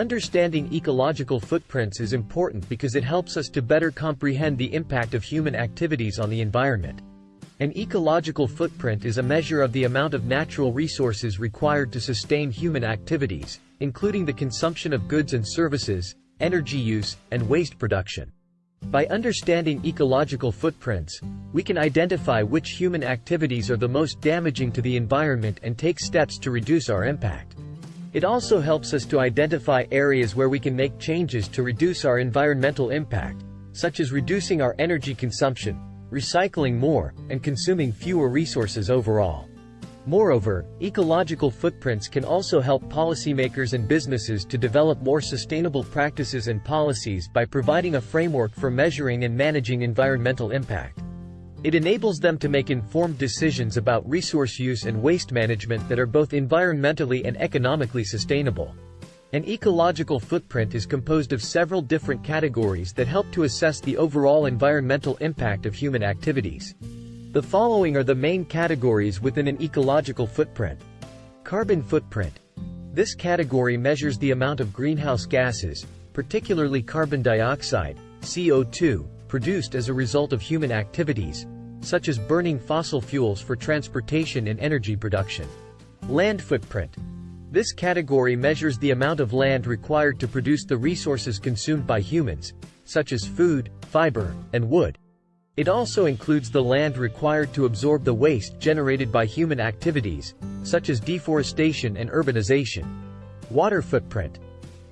Understanding ecological footprints is important because it helps us to better comprehend the impact of human activities on the environment. An ecological footprint is a measure of the amount of natural resources required to sustain human activities, including the consumption of goods and services, energy use, and waste production. By understanding ecological footprints, we can identify which human activities are the most damaging to the environment and take steps to reduce our impact. It also helps us to identify areas where we can make changes to reduce our environmental impact, such as reducing our energy consumption, recycling more, and consuming fewer resources overall. Moreover, ecological footprints can also help policymakers and businesses to develop more sustainable practices and policies by providing a framework for measuring and managing environmental impact. It enables them to make informed decisions about resource use and waste management that are both environmentally and economically sustainable. An ecological footprint is composed of several different categories that help to assess the overall environmental impact of human activities. The following are the main categories within an ecological footprint. Carbon footprint. This category measures the amount of greenhouse gases, particularly carbon dioxide, CO2, produced as a result of human activities, such as burning fossil fuels for transportation and energy production. Land footprint. This category measures the amount of land required to produce the resources consumed by humans, such as food, fiber, and wood. It also includes the land required to absorb the waste generated by human activities, such as deforestation and urbanization. Water footprint.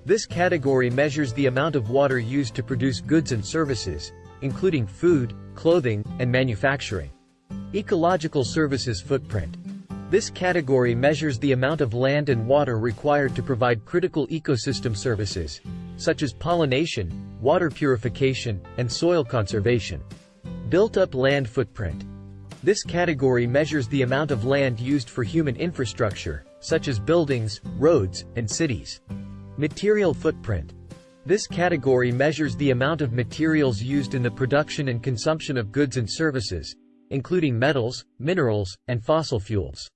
This category measures the amount of water used to produce goods and services, including food, clothing, and manufacturing. Ecological services footprint. This category measures the amount of land and water required to provide critical ecosystem services, such as pollination, water purification, and soil conservation. Built-up land footprint. This category measures the amount of land used for human infrastructure, such as buildings, roads, and cities. Material footprint. This category measures the amount of materials used in the production and consumption of goods and services, including metals, minerals, and fossil fuels.